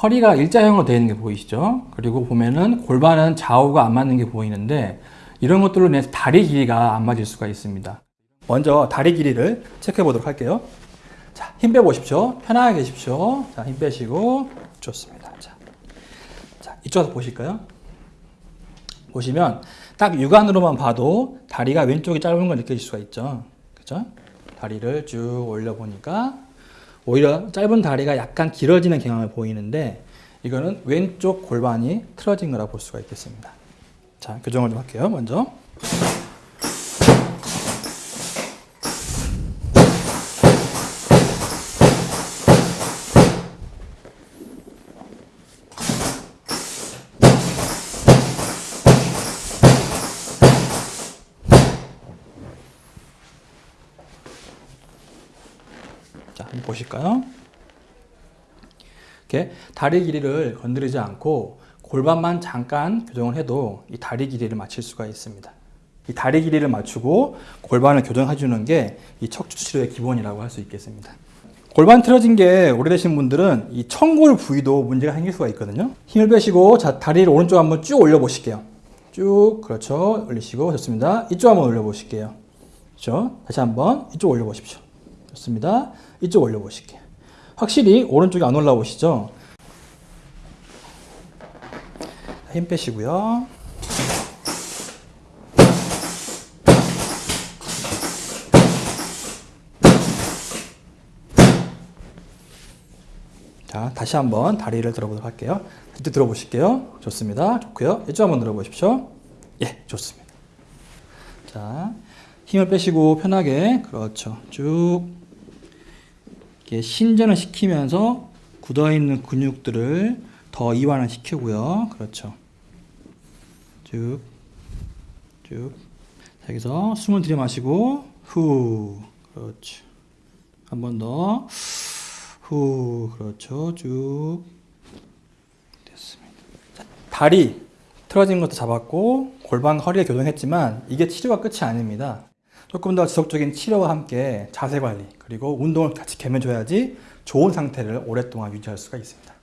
허리가 일자형으로 되어 있는 게 보이시죠? 그리고 보면은 골반은 좌우가 안 맞는 게 보이는데 이런 것들로 인해서 다리 길이가 안 맞을 수가 있습니다. 먼저 다리 길이를 체크해 보도록 할게요. 자, 힘 빼보십시오. 편하게 계십시오. 자, 힘 빼시고 좋습니다. 자, 자 이쪽에서 보실까요? 보시면 딱 육안으로만 봐도 다리가 왼쪽이 짧은 걸 느끼실 수가 있죠. 그죠? 다리를 쭉 올려 보니까 오히려 짧은 다리가 약간 길어지는 경향을 보이는데 이거는 왼쪽 골반이 틀어진 거라 볼 수가 있겠습니다. 자, 교정을 좀 할게요. 먼저. 자, 한번 보실까요? 이렇게 다리 길이를 건드리지 않고 골반만 잠깐 교정을 해도 이 다리 길이를 맞출 수가 있습니다. 이 다리 길이를 맞추고 골반을 교정해 주는 게 이 척추 치료의 기본이라고 할 수 있겠습니다. 골반 틀어진 게 오래되신 분들은 이 청골 부위도 문제가 생길 수가 있거든요. 힘을 빼시고 자 다리를 오른쪽 한번 쭉 올려 보실게요. 쭉 그렇죠. 올리시고 좋습니다. 이쪽 한번 올려 보실게요. 그렇죠. 다시 한번 이쪽 올려 보십시오. 좋습니다. 이쪽 올려 보실게요. 확실히 오른쪽이 안 올라오시죠? 힘 빼시고요. 자, 다시 한번 다리를 들어보도록 할게요. 이때 들어보실게요. 좋습니다. 좋고요. 이쪽 한번 들어보십시오. 예, 좋습니다. 자, 힘을 빼시고 편하게 그렇죠. 쭉 이렇게 신전을 시키면서 굳어 있는 근육들을 더 이완을 시키고요. 그렇죠. 쭉, 쭉. 자, 여기서 숨을 들이마시고 후, 그렇죠. 한 번 더. 후, 그렇죠. 쭉. 됐습니다. 자, 다리 틀어진 것도 잡았고 골반 허리에 교정했지만 이게 치료가 끝이 아닙니다. 조금 더 지속적인 치료와 함께 자세 관리 그리고 운동을 같이 겸해줘야지 좋은 상태를 오랫동안 유지할 수가 있습니다.